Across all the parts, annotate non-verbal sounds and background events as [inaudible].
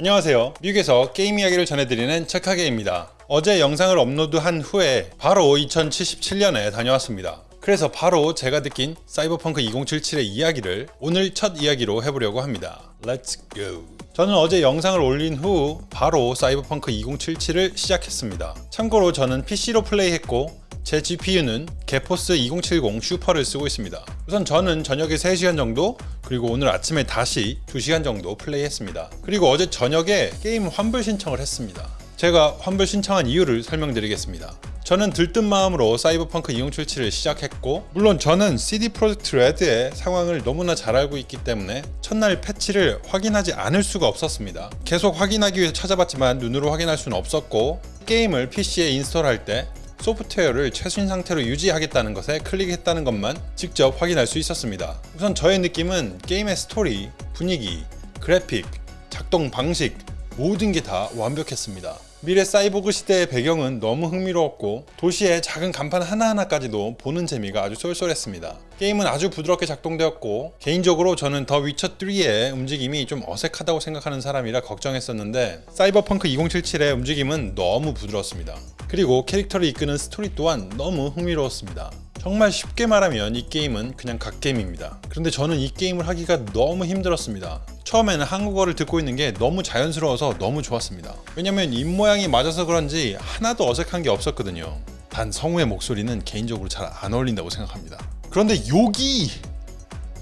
안녕하세요. 미국에서 게임 이야기를 전해드리는 책하게입니다. 어제 영상을 업로드한 후에 바로 2077년에 다녀왔습니다. 그래서 바로 제가 느낀 사이버펑크 2077의 이야기를 오늘 첫 이야기로 해보려고 합니다. Let's go. 저는 어제 영상을 올린 후 바로 사이버펑크 2077을 시작했습니다. 참고로 저는 PC로 플레이했고 제 GPU는 게포스 2070 슈퍼를 쓰고 있습니다. 우선 저는 저녁에 3시간 정도 그리고 오늘 아침에 다시 2시간 정도 플레이했습니다. 그리고 어제 저녁에 게임 환불 신청을 했습니다. 제가 환불 신청한 이유를 설명드리겠습니다. 저는 들뜬 마음으로 사이버펑크 2077을 시작했고 물론 저는 CD 프로젝트 레드의 상황을 너무나 잘 알고 있기 때문에 첫날 패치를 확인하지 않을 수가 없었습니다. 계속 확인하기 위해서 찾아봤지만 눈으로 확인할 수는 없었고 게임을 PC에 install할 때 소프트웨어를 최신 상태로 유지하겠다는 것에 클릭했다는 것만 직접 확인할 수 있었습니다. 우선 저의 느낌은 게임의 스토리, 분위기, 그래픽, 작동 방식 모든 게 다 완벽했습니다. 미래 사이보그 시대의 배경은 너무 흥미로웠고 도시의 작은 간판 하나하나까지도 보는 재미가 아주 쏠쏠했습니다. 게임은 아주 부드럽게 작동되었고 개인적으로 저는 더 위쳐3의 움직임이 좀 어색하다고 생각하는 사람이라 걱정했었는데 사이버펑크 2077의 움직임은 너무 부드럽습니다. 그리고 캐릭터를 이끄는 스토리 또한 너무 흥미로웠습니다. 정말 쉽게 말하면 이 게임은 그냥 갓게임입니다. 그런데 저는 이 게임을 하기가 너무 힘들었습니다. 처음에는 한국어를 듣고 있는 게 너무 자연스러워서 너무 좋았습니다. 왜냐면 입모양이 맞아서 그런지 하나도 어색한 게 없었거든요. 단 성우의 목소리는 개인적으로 잘 안 어울린다고 생각합니다. 그런데 욕이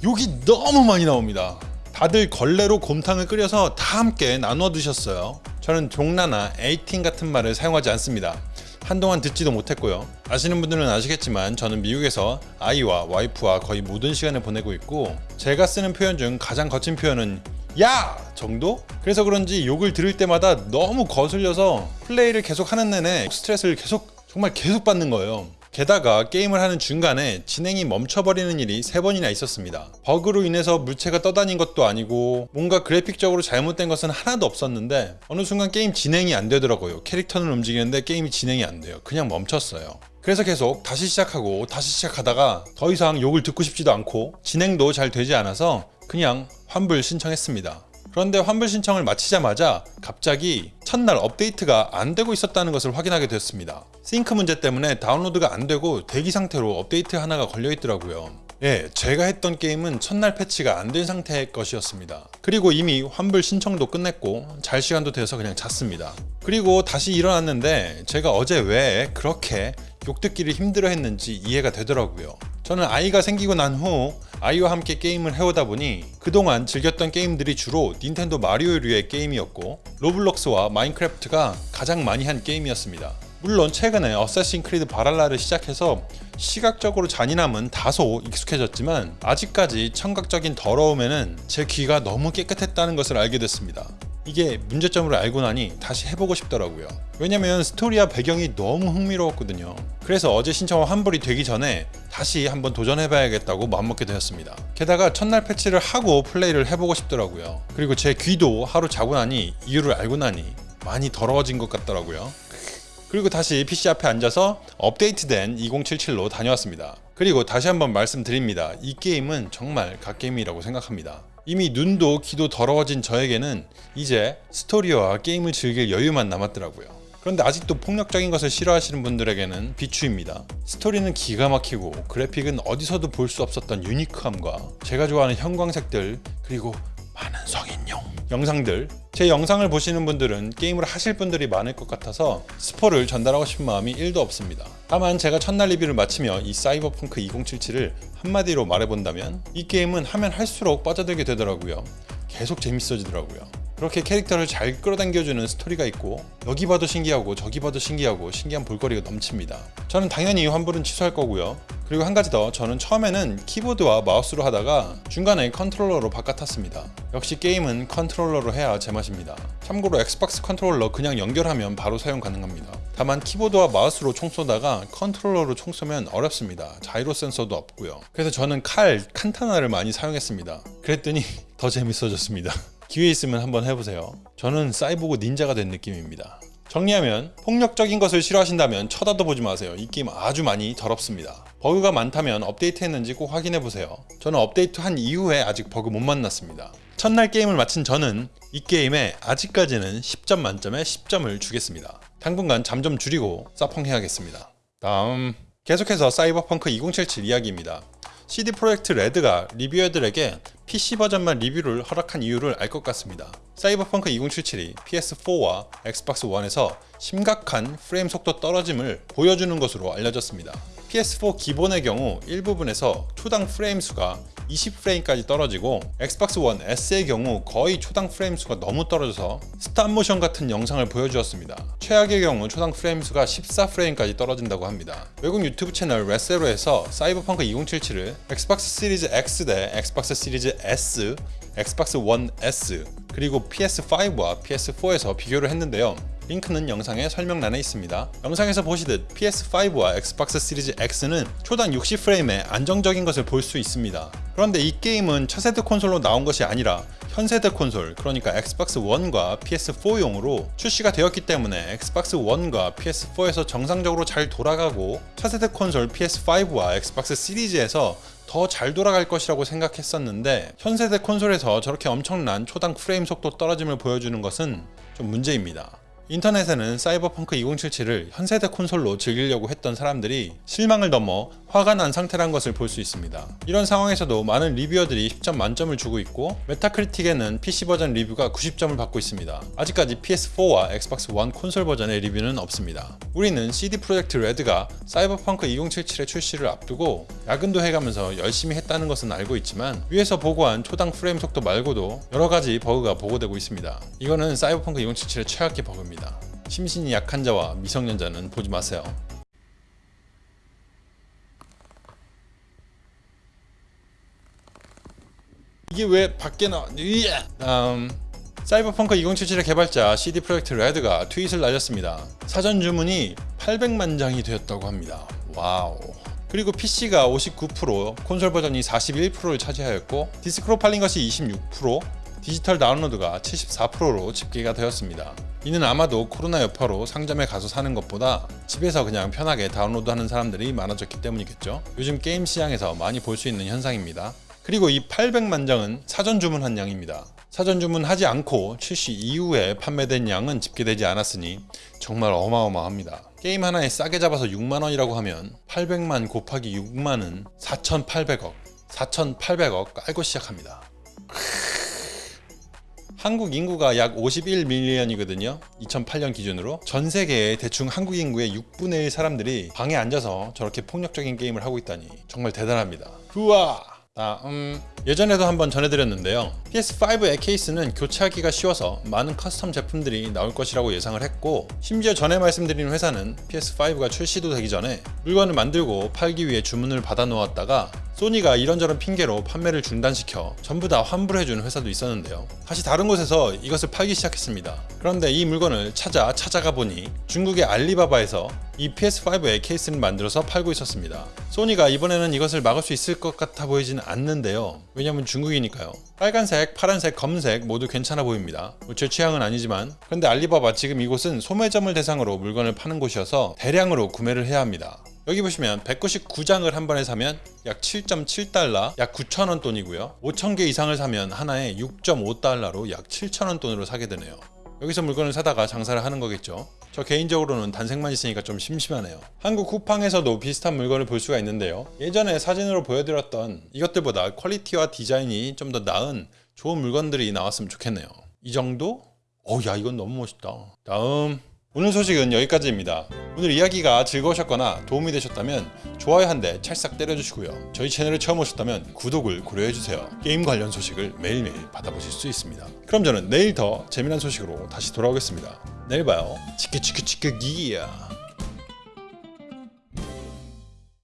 욕이 너무 많이 나옵니다. 다들 걸레로 곰탕을 끓여서 다 함께 나눠 드셨어요. 저는 종나나 에이팅 같은 말을 사용하지 않습니다. 한동안 듣지도 못했고요. 아시는 분들은 아시겠지만 저는 미국에서 아이와 와이프와 거의 모든 시간을 보내고 있고 제가 쓰는 표현 중 가장 거친 표현은 야! 정도? 그래서 그런지 욕을 들을 때마다 너무 거슬려서 플레이를 계속 하는 내내 스트레스를 계속 정말 계속 받는 거예요. 게다가 게임을 하는 중간에 진행이 멈춰버리는 일이 3번이나 있었습니다. 버그로 인해서 물체가 떠다닌 것도 아니고 뭔가 그래픽적으로 잘못된 것은 하나도 없었는데 어느 순간 게임 진행이 안 되더라고요. 캐릭터는 움직이는데 게임이 진행이 안 돼요. 그냥 멈췄어요. 그래서 계속 다시 시작하고 다시 시작하다가 더 이상 욕을 듣고 싶지도 않고 진행도 잘 되지 않아서 그냥 환불 신청했습니다. 그런데 환불 신청을 마치자마자 갑자기 첫날 업데이트가 안 되고 있었다는 것을 확인하게 됐습니다. 싱크 문제 때문에 다운로드가 안 되고 대기 상태로 업데이트 하나가 걸려 있더라고요. 예, 제가 했던 게임은 첫날 패치가 안 된 상태의 것이었습니다. 그리고 이미 환불 신청도 끝냈고 잘 시간도 돼서 그냥 잤습니다. 그리고 다시 일어났는데 제가 어제 왜 그렇게 욕듣기를 힘들어 했는지 이해가 되더라고요. 저는 아이가 생기고 난 후 아이와 함께 게임을 해오다 보니 그동안 즐겼던 게임들이 주로 닌텐도 마리오류의 게임이었고 로블록스와 마인크래프트가 가장 많이 한 게임이었습니다. 물론 최근에 어쌔신 크리드 발할라를 시작해서 시각적으로 잔인함은 다소 익숙해졌지만 아직까지 청각적인 더러움에는 제 귀가 너무 깨끗했다는 것을 알게 됐습니다. 이게 문제점을 알고 나니 다시 해보고 싶더라고요. 왜냐면 스토리와 배경이 너무 흥미로웠거든요. 그래서 어제 신청 환불이 되기 전에 다시 한번 도전해봐야겠다고 마음먹게 되었습니다. 게다가 첫날 패치를 하고 플레이를 해보고 싶더라고요. 그리고 제 귀도 하루 자고 나니 이유를 알고 나니 많이 더러워진 것 같더라고요. 그리고 다시 PC 앞에 앉아서 업데이트된 2077로 다녀왔습니다. 그리고 다시 한번 말씀드립니다. 이 게임은 정말 갓게임이라고 생각합니다. 이미 눈도 귀도 더러워진 저에게는 이제 스토리와 게임을 즐길 여유만 남았더라고요. 그런데 아직도 폭력적인 것을 싫어하시는 분들에게는 비추입니다. 스토리는 기가 막히고 그래픽은 어디서도 볼 수 없었던 유니크함과 제가 좋아하는 형광색들 그리고 많은 성인용 영상들 제 영상을 보시는 분들은 게임을 하실 분들이 많을 것 같아서 스포를 전달하고 싶은 마음이 1도 없습니다. 다만 제가 첫날 리뷰를 마치며 이 사이버펑크 2077을 한마디로 말해본다면 이 게임은 하면 할수록 빠져들게 되더라고요. 계속 재밌어지더라고요. 그렇게 캐릭터를 잘 끌어당겨주는 스토리가 있고 여기 봐도 신기하고 저기 봐도 신기하고 신기한 볼거리가 넘칩니다. 저는 당연히 환불은 취소할 거고요. 그리고 한 가지 더 저는 처음에는 키보드와 마우스로 하다가 중간에 컨트롤러로 바꿔탔습니다. 역시 게임은 컨트롤러로 해야 제맛입니다. 참고로 엑스박스 컨트롤러 그냥 연결하면 바로 사용 가능합니다. 다만 키보드와 마우스로 총 쏘다가 컨트롤러로 총 쏘면 어렵습니다. 자이로 센서도 없고요. 그래서 저는 칼, 카타나를 많이 사용했습니다. 그랬더니 [laughs] 더 재밌어졌습니다. [laughs] 기회 있으면 한번 해보세요. 저는 사이보그 닌자가 된 느낌입니다. 정리하면 폭력적인 것을 싫어하신다면 쳐다도 보지 마세요. 이 게임 아주 많이 더럽습니다. 버그가 많다면 업데이트 했는지 꼭 확인해보세요. 저는 업데이트 한 이후에 아직 버그 못 만났습니다. 첫날 게임을 마친 저는 이 게임에 아직까지는 10점 만점에 10점을 주겠습니다. 당분간 잠 좀 줄이고 사펑해야겠습니다. 다음 계속해서 사이버펑크 2077 이야기입니다. CD 프로젝트 레드가 reviewer들에게 PC 버전만 리뷰를 허락한 이유를 알 것 같습니다. 사이버펑크 2077이 PS4와 엑스박스 1에서 심각한 프레임 속도 떨어짐을 보여주는 것으로 알려졌습니다. PS4 기본의 경우 일부분에서 초당 프레임 수가 20프레임까지 떨어지고 엑스박스 1 S의 경우 거의 초당 프레임 수가 너무 떨어져서 stop motion 같은 영상을 보여주었습니다. 최악의 경우 초당 프레임 수가 14프레임까지 떨어진다고 합니다. 외국 유튜브 채널 레세로에서 사이버펑크 2077을 엑스박스 시리즈 X 대 엑스박스 시리즈 S, 엑스박스 1 S 그리고 PS5와 PS4에서 비교를 했는데요. 링크는 영상의 설명란에 있습니다. 영상에서 보시듯 PS5와 엑스박스 시리즈 X는 초당 60프레임의 안정적인 것을 볼 수 있습니다. 그런데 이 게임은 차세대 콘솔로 나온 것이 아니라 현세대 콘솔, 그러니까 엑스박스 1과 PS4용으로 출시가 되었기 때문에 엑스박스 1과 PS4에서 정상적으로 잘 돌아가고 차세대 콘솔 PS5와 엑스박스 시리즈에서 더 잘 돌아갈 것이라고 생각했었는데 현세대 콘솔에서 저렇게 엄청난 초당 프레임 속도 떨어짐을 보여주는 것은 좀 문제입니다. 인터넷에는 사이버펑크 2077을 현세대 콘솔로 즐기려고 했던 사람들이 실망을 넘어 화가 난 상태란 것을 볼 수 있습니다. 이런 상황에서도 많은 reviewer들이 10점 만점을 주고 있고 메타크리틱에는 PC 버전 리뷰가 90점을 받고 있습니다. 아직까지 PS4와 엑스박스 1 콘솔 버전의 리뷰는 없습니다. 우리는 CD 프로젝트 레드가 사이버펑크 2077의 출시를 앞두고 야근도 해가면서 열심히 했다는 것은 알고 있지만 위에서 보고한 초당 프레임 속도 말고도 여러 가지 버그가 보고되고 있습니다. 이거는 사이버펑크 2077의 최악의 버그입니다. 심신이 약한 자와 미성년자는 보지 마세요. 이게 왜 밖에 나? 다음 사이버펑크 2077의 개발자 CD 프로젝트 레드가 tweet을 날렸습니다. 사전 주문이 800만 장이 되었다고 합니다. wow. 그리고 PC가 59%, 콘솔 버전이 41%를 차지하였고 디스크로 팔린 것이 26%, 디지털 다운로드가 74%로 집계가 되었습니다. 이는 아마도 코로나 여파로 상점에 가서 사는 것보다 집에서 그냥 편하게 다운로드하는 사람들이 많아졌기 때문이겠죠. 요즘 게임 시장에서 많이 볼 수 있는 현상입니다. 그리고 이 800만 장은 사전 주문한 양입니다. 사전 주문하지 않고 출시 이후에 판매된 양은 집계되지 않았으니 정말 어마어마합니다. 게임 하나에 싸게 잡아서 6만원이라고 하면 800만 곱하기 6만은 4,800억 4,800억 깔고 시작합니다. 한국 인구가 약 51 million이거든요. 2008년 기준으로 전 세계의 대충 한국 인구의 6분의 1 사람들이 방에 앉아서 저렇게 폭력적인 게임을 하고 있다니 정말 대단합니다. 우와! 다음 예전에도 한번 전해드렸는데요. PS5의 케이스는 교체하기가 쉬워서 많은 custom 제품들이 나올 것이라고 예상을 했고 심지어 전에 말씀드린 회사는 PS5가 출시도 되기 전에 물건을 만들고 팔기 위해 주문을 받아 놓았다가 소니가 이런저런 핑계로 판매를 중단시켜 전부 다 환불해준 회사도 있었는데요. 다시 다른 곳에서 이것을 팔기 시작했습니다. 그런데 이 물건을 찾아 찾아가 보니 중국의 알리바바에서 이 PS5의 케이스를 만들어서 팔고 있었습니다. 소니가 이번에는 이것을 막을 수 있을 것 같아 보이진 않는데요. 왜냐면 중국이니까요. 빨간색, 파란색, 검은색 모두 괜찮아 보입니다. 뭐제 취향은 아니지만 근데 알리바바 지금 이곳은 소매점을 대상으로 물건을 파는 곳이어서 대량으로 구매를 해야 합니다. 여기 보시면 199장을 한 번에 사면 약 7.7달러, 약 9천원 돈이고요. 5,000개 이상을 사면 하나에 6.5달러로 약 7천원 돈으로 사게 되네요. 여기서 물건을 사다가 장사를 하는 거겠죠. 저 개인적으로는 단색만 있으니까 좀 심심하네요. 한국 쿠팡에서도 비슷한 물건을 볼 수가 있는데요. 예전에 사진으로 보여드렸던 이것들보다 quality와 디자인이 좀 더 나은 좋은 물건들이 나왔으면 좋겠네요. 이 정도? 어, 야, 이건 너무 멋있다. 다음. 오늘 소식은 여기까지입니다. 오늘 이야기가 즐거우셨거나 도움이 되셨다면 좋아요 한 대 찰싹 때려주시고요. 저희 채널에 처음 오셨다면 구독을 고려해주세요. 게임 관련 소식을 매일매일 받아보실 수 있습니다. 그럼 저는 내일 더 재미난 소식으로 다시 돌아오겠습니다. 내일 봐요. 치크치크치크 기야.